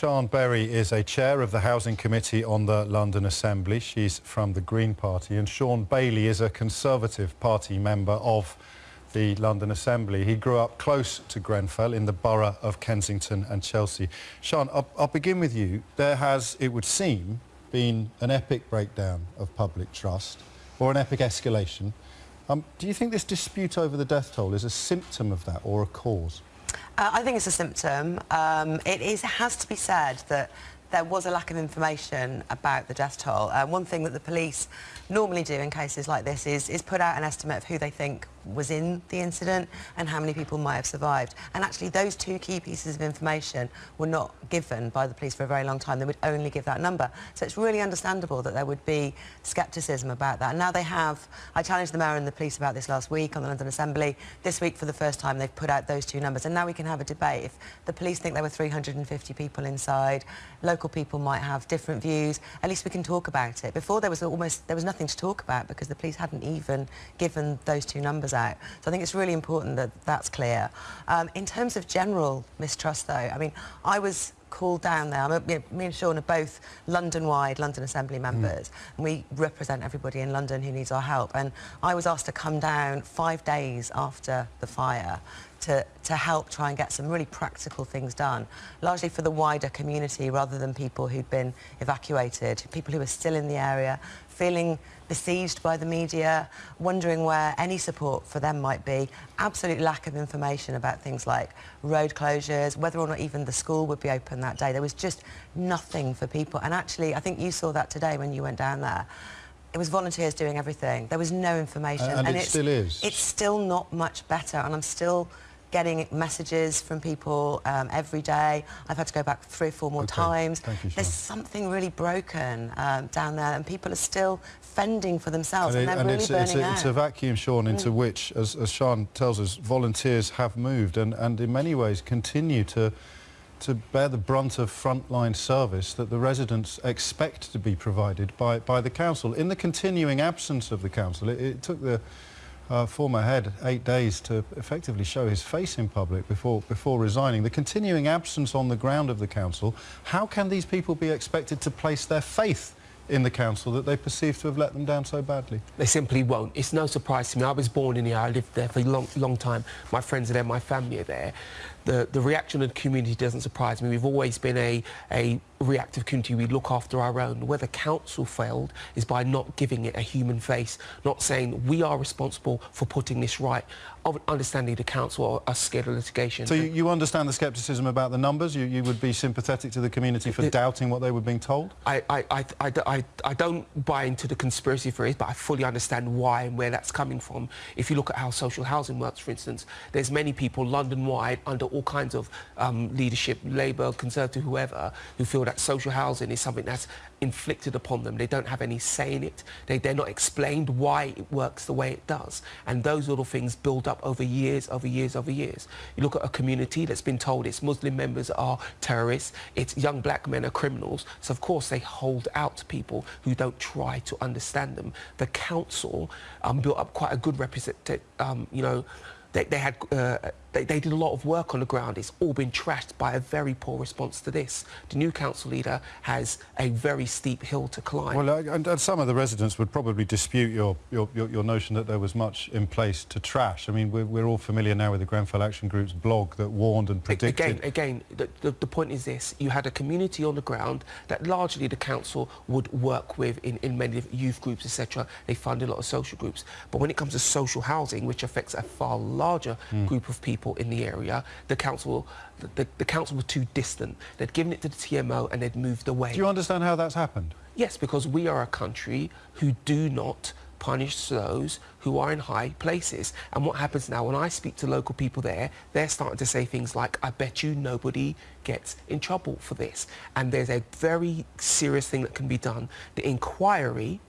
Sian Berry is a chair of the Housing Committee on the London Assembly. She's from the Green Party and Shaun Bailey is a Conservative Party member of the London Assembly. He grew up close to Grenfell in the borough of Kensington and Chelsea. Shaun, I'll, I'll begin with you. There has, it would seem, been an epic breakdown of public trust or an epic escalation. Um, do you think this dispute over the death toll is a symptom of that or a cause? Uh, I think it's a symptom. Um, it is, has to be said that there was a lack of information about the death toll. Uh, one thing that the police normally do in cases like this is, is put out an estimate of who they think was in the incident and how many people might have survived. And actually those two key pieces of information were not given by the police for a very long time. They would only give that number. So it's really understandable that there would be scepticism about that. And now they have, I challenged the mayor and the police about this last week on the London Assembly. This week for the first time they've put out those two numbers and now we can have a debate. If the police think there were 350 people inside, local people might have different views, at least we can talk about it. Before there was almost, there was nothing to talk about because the police hadn't even given those two numbers out. So I think it's really important that that's clear. Um, in terms of general mistrust, though, I mean, I was called down there. A, me and Shaun are both London-wide London Assembly mm. members, mm. and we represent everybody in London who needs our help. And I was asked to come down five days after the fire to, to help try and get some really practical things done, largely for the wider community rather than people who'd been evacuated, people who were still in the area, feeling besieged by the media, wondering where any support for them might be, absolute lack of information about things like road closures, whether or not even the school would be open that day. There was just nothing for people. And actually, I think you saw that today when you went down there it was volunteers doing everything. There was no information. and, and it still is. It's still not much better, and I'm still getting messages from people um, every day. I've had to go back three or four more okay. times. You, There's something really broken um, down there and people are still fending for themselves and, and, and really it's, burning it's a, out. It's a vacuum, Shaun, into mm. which, as, as Sian tells us, volunteers have moved and, and in many ways continue to to bear the brunt of frontline service that the residents expect to be provided by, by the council. In the continuing absence of the council, it, it took the uh, former head eight days to effectively show his face in public before, before resigning. The continuing absence on the ground of the council, how can these people be expected to place their faith in the council that they perceive to have let them down so badly? They simply won't. It's no surprise to me. I was born in here. I lived there for a long, long time. My friends are there. My family are there. The, the reaction of the community doesn't surprise me. We've always been a, a reactive community. We look after our own. Where the council failed is by not giving it a human face, not saying we are responsible for putting this right. Understanding the council are, scared of litigation. So you, you, understand the scepticism about the numbers? You, you would be sympathetic to the community for the, doubting what they were being told? I, I, I, I, I don't buy into the conspiracy theories, but I fully understand why and where that's coming from. If you look at how social housing works, for instance, there's many people London-wide under all kinds of um, leadership, Labour, Conservative, whoever, who feel that social housing is something that's inflicted upon them. They don't have any say in it. They, they're not explained why it works the way it does. And those little things build up over years, over years, over years. You look at a community that's been told its Muslim members are terrorists, its young black men are criminals. So, of course, they hold out to people who don't try to understand them. The council um, built up quite a good representative, um, you know, they, they had uh, they, they, did a lot of work on the ground. It's all been trashed by a very poor response to this. The new council leader has a very steep hill to climb. Well, uh, and, and, some of the residents would probably dispute your, your, your, your, notion that there was much in place to trash. I mean, we're, we're, all familiar now with the Grenfell Action Group's blog that warned and predicted... Again, again the, the, the point is this. You had a community on the ground that largely the council would work with in, in many youth groups, etc. They fund a lot of social groups. But when it comes to social housing, which affects a far larger mm. group of people, in the area, the council, the, the council were too distant. They'd given it to the TMO and they'd moved away. Do you understand how that's happened? Yes, because we are a country who do not punish those who are in high places. And what happens now, when I speak to local people there, they're starting to say things like, I bet you nobody gets in trouble for this. And there's a very serious thing that can be done. The inquiry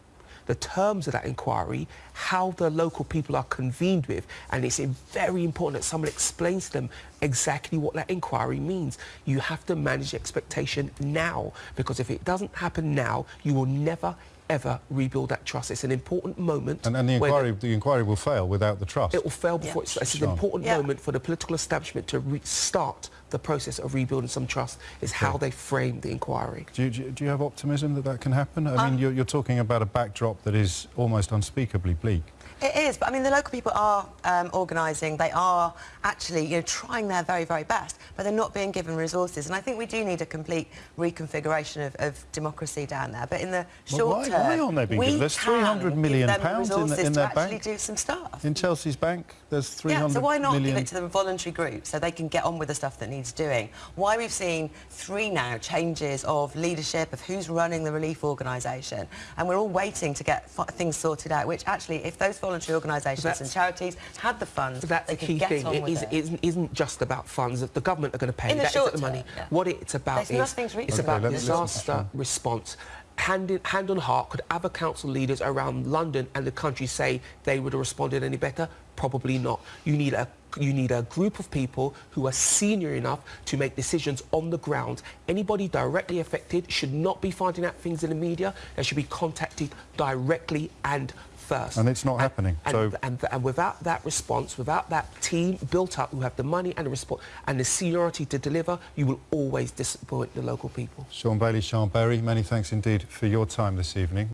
the terms of that inquiry, how the local people are convened with, and it's very important that someone explains to them exactly what that inquiry means. You have to manage expectation now, because if it doesn't happen now, you will never ever rebuild that trust. It's an important moment. And, and the inquiry, the inquiry will fail without the trust. It will fail before it's, it's an important Yeah. moment for the political establishment to restart the process of rebuilding some trust. Is how they frame the inquiry. Do you, do you- have optimism that that can happen? I Uh, mean, you're, you're talking about a backdrop that is almost unspeakably bleak. It is, but I mean, the local people are um, organising. They are actually, you know, trying their very, very best, but they're not being given resources. And I think we do need a complete reconfiguration of, of democracy down there. But in the Well, short why- term, why aren't they being given- there's 300 million pounds in the- in to their actually bank. do some stuff. In Chelsea's bank, there's 300 Yeah, so why not million- give it to the voluntary group so they can get on with the stuff that needs doing? Why we've seen three now changes of leadership, of who's running the relief organisation, and we're all waiting to get f- things sorted out, which actually, if those voluntary organisations and charities had the funds, that's they the key thing. on It with is, it. isn't, isn't just about funds. The government are going to pay. In the That short isn't the money. term, yeah. What it's about There's is it's Okay, about let listen disaster response. Hand, in, hand on heart, could other council leaders around London and the country say they would have responded any better? Probably not. You need a you need a group of people who are senior enough to make decisions on the ground. Anybody directly affected should not be finding out things in the media. They should be contacted directly and first. And it's not happening, And, so- and, and without that response, without that team built up who have the money and the response and the seniority to deliver, you will always disappoint the local people. Shaun Bailey, Sian Berry, many thanks indeed for your time this evening.